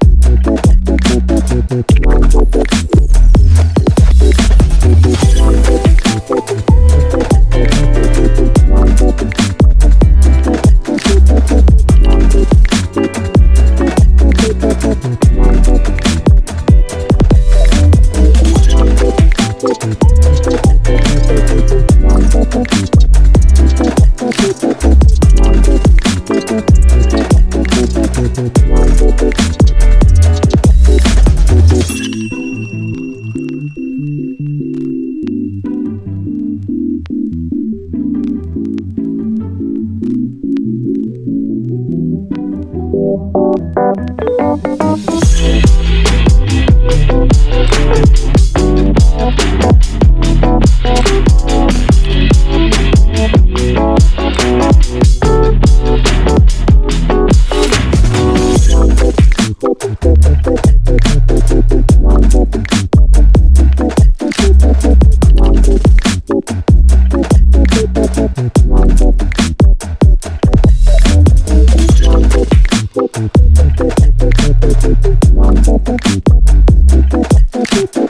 you. Thank you.